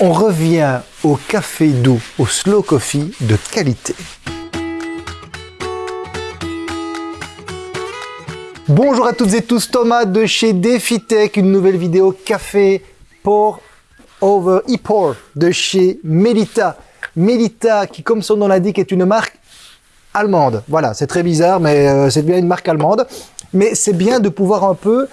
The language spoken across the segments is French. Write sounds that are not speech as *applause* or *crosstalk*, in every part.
on revient au café doux, au slow coffee de qualité. Bonjour à toutes et tous, Thomas de chez DefiTech, une nouvelle vidéo café pour over e-pour de chez Melita. Melita qui, comme son nom l'indique, est une marque allemande. Voilà, c'est très bizarre, mais euh, c'est bien une marque allemande. Mais c'est bien de pouvoir un peu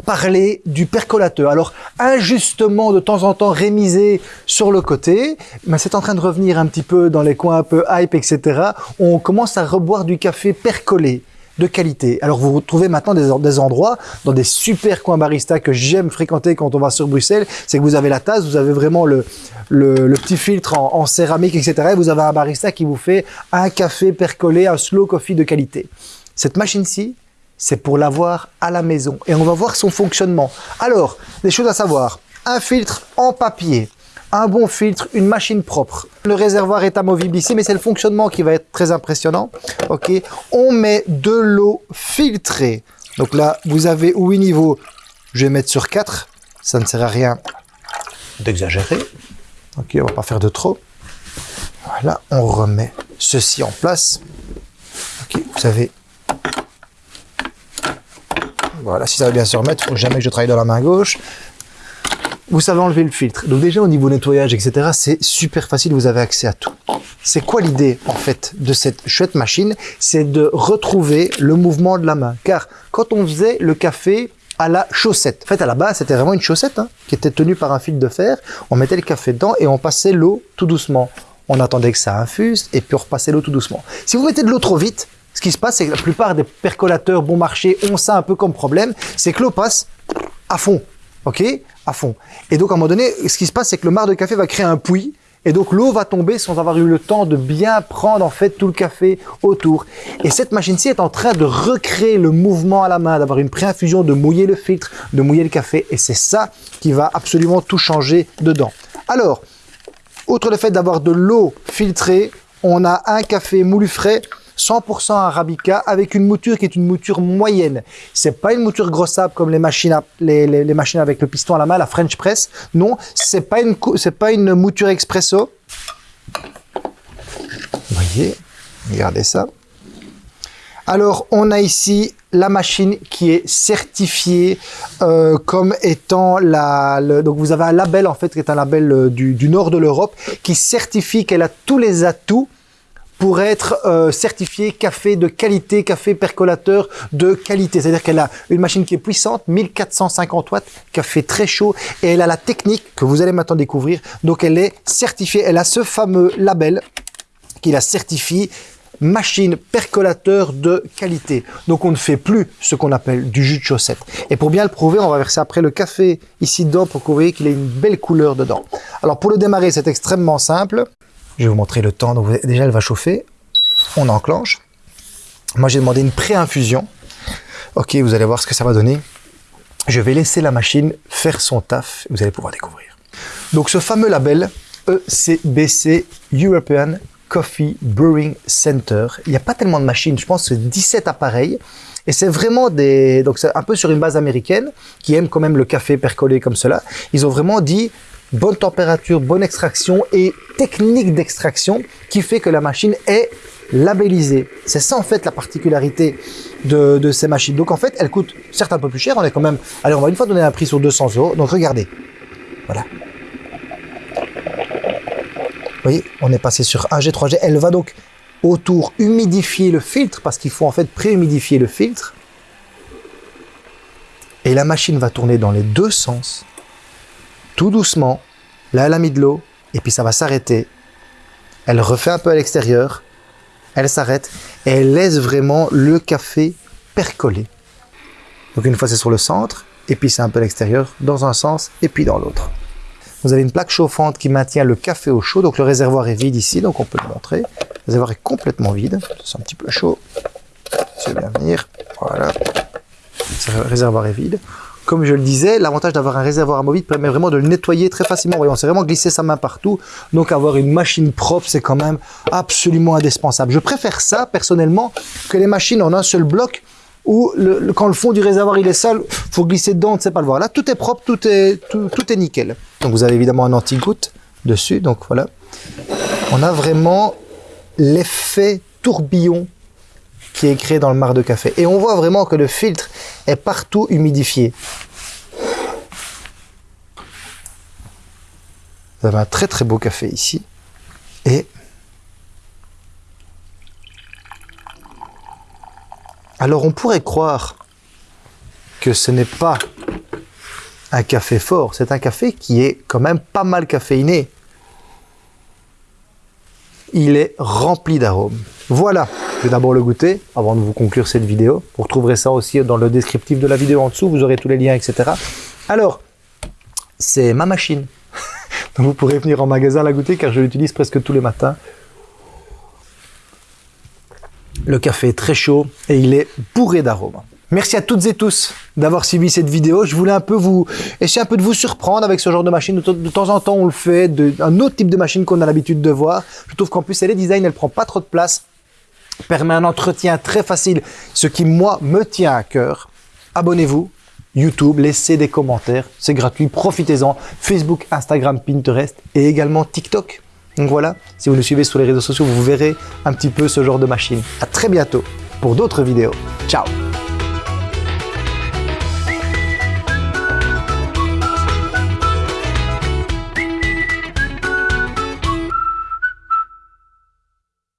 parler du percolateur. Alors, injustement, de temps en temps, rémisé sur le côté, mais c'est en train de revenir un petit peu dans les coins un peu hype, etc. On commence à reboire du café percolé de qualité. Alors vous retrouvez maintenant des, endroits, dans des super coins barista que j'aime fréquenter quand on va sur Bruxelles, c'est que vous avez la tasse, vous avez vraiment le petit filtre en, en, céramique, etc. Et vous avez un barista qui vous fait un café percolé, un slow coffee de qualité. Cette machine-ci, c'est pour l'avoir à la maison. Et on va voir son fonctionnement. Alors, des choses à savoir. Un filtre en papier, un bon filtre, une machine propre. Le réservoir est amovible ici, mais c'est le fonctionnement qui va être très impressionnant. Ok, On met de l'eau filtrée. Donc là, vous avez 8 niveaux. Je vais mettre sur 4. Ça ne sert à rien d'exagérer. Ok, on va pas faire de trop. Voilà, on remet ceci en place. Ok, vous avez voilà, si ça va bien se remettre, faut jamais que je travaille dans la main gauche. Vous savez enlever le filtre. Donc déjà au niveau nettoyage, etc., c'est super facile, vous avez accès à tout. C'est quoi l'idée, en fait, de cette chouette machine? C'est de retrouver le mouvement de la main. Car quand on faisait le café à la chaussette, en fait, à la base, c'était vraiment une chaussette hein, qui était tenue par un fil de fer. On mettait le café dedans et on passait l'eau tout doucement. On attendait que ça infuse et puis on repassait l'eau tout doucement. Si vous mettez de l'eau trop vite, ce qui se passe, c'est que la plupart des percolateurs bon marché ont ça un peu comme problème, c'est que l'eau passe à fond, ok À fond. Et donc, à un moment donné, ce qui se passe, c'est que le marc de café va créer un puits, et donc l'eau va tomber sans avoir eu le temps de bien prendre en fait tout le café autour. Et cette machine-ci est en train de recréer le mouvement à la main, d'avoir une pré-infusion, de mouiller le filtre, de mouiller le café. Et c'est ça qui va absolument tout changer dedans. Alors, outre le fait d'avoir de l'eau filtrée, on a un café moulu frais 100% arabica avec une mouture qui est une mouture moyenne. C'est pas une mouture grossable comme les machines, les, machines avec le piston à la main, la French press. Non, c'est pas une c'est pas une mouture expresso. Vous voyez, regardez ça. Alors, on a ici la machine qui est certifiée euh, comme étant la... Donc, vous avez un label, en fait, qui est un label euh, du nord de l'Europe, qui certifie qu'elle a tous les atouts pour être euh, certifié café de qualité, café percolateur de qualité. C'est-à-dire qu'elle a une machine qui est puissante, 1450 watts, café très chaud, et elle a la technique que vous allez maintenant découvrir. Donc elle est certifiée, elle a ce fameux label qui la certifie machine percolateur de qualité. Donc on ne fait plus ce qu'on appelle du jus de chaussette. Et pour bien le prouver, on va verser après le café ici dedans pour que vous voyez qu'il ait une belle couleur dedans. Alors pour le démarrer, c'est extrêmement simple. Je vais vous montrer le temps. Donc déjà, elle va chauffer. On enclenche. Moi, j'ai demandé une pré-infusion. Ok, vous allez voir ce que ça va donner. Je vais laisser la machine faire son taf. Vous allez pouvoir découvrir. Donc, ce fameux label ECBC European Coffee Brewing Center. Il n'y a pas tellement de machines. Je pense c'est 17 appareils. Et c'est vraiment des... Donc, c'est un peu sur une base américaine qui aime quand même le café percolé comme cela. Ils ont vraiment dit bonne température, bonne extraction et technique d'extraction qui fait que la machine est labellisée. C'est ça en fait la particularité de, ces machines. Donc en fait, elle coûte certes un peu plus cher, on est quand même... Allez, on va une fois donner un prix sur 200 euros. Donc regardez, voilà. Vous voyez, on est passé sur 1G, 3G. Elle va donc autour humidifier le filtre parce qu'il faut en fait pré-humidifier le filtre. Et la machine va tourner dans les deux sens tout doucement. Là, elle a mis de l'eau et puis ça va s'arrêter. Elle refait un peu à l'extérieur. Elle s'arrête et elle laisse vraiment le café percoler. Donc une fois c'est sur le centre et puis c'est un peu à l'extérieur dans un sens et puis dans l'autre. Vous avez une plaque chauffante qui maintient le café au chaud. Donc le réservoir est vide ici, donc on peut le montrer. Le réservoir est complètement vide. C'est un petit peu chaud. Vais bien venir. Voilà. Le réservoir est vide. Comme je le disais, l'avantage d'avoir un réservoir amovible permet vraiment de le nettoyer très facilement. Voyons, c'est vraiment glisser sa main partout. Donc avoir une machine propre, c'est quand même absolument indispensable. Je préfère ça, personnellement, que les machines en un seul bloc où quand le fond du réservoir il est sale, faut glisser dedans, on ne sait pas le voir. Là, tout est propre, tout est, tout est nickel. Donc vous avez évidemment un anti-goutte dessus. Donc voilà. On a vraiment l'effet tourbillon qui est créé dans le marc de café. Et on voit vraiment que le filtre est partout humidifié. Vous avez un très très beau café ici. Et alors on pourrait croire que ce n'est pas un café fort, c'est un café qui est quand même pas mal caféiné. Il est rempli d'arômes. Voilà, je vais d'abord le goûter avant de vous conclure cette vidéo. Vous retrouverez ça aussi dans le descriptif de la vidéo en dessous, vous aurez tous les liens, etc. Alors, c'est ma machine. *laughs* Vous pourrez venir en magasin la goûter car je l'utilise presque tous les matins. Le café est très chaud et il est bourré d'arômes. Merci à toutes et tous d'avoir suivi cette vidéo. Je voulais un peu vous essayer un peu de vous surprendre avec ce genre de machine. De, temps en temps, on le fait, de, un autre type de machine qu'on a l'habitude de voir. Je trouve qu'en plus, elle est design, elle prend pas trop de place, permet un entretien très facile, ce qui moi me tient à cœur. Abonnez-vous, YouTube, laissez des commentaires, c'est gratuit, profitez-en. Facebook, Instagram, Pinterest et également TikTok. Donc voilà, si vous nous suivez sur les réseaux sociaux, vous verrez un petit peu ce genre de machine. À très bientôt pour d'autres vidéos. Ciao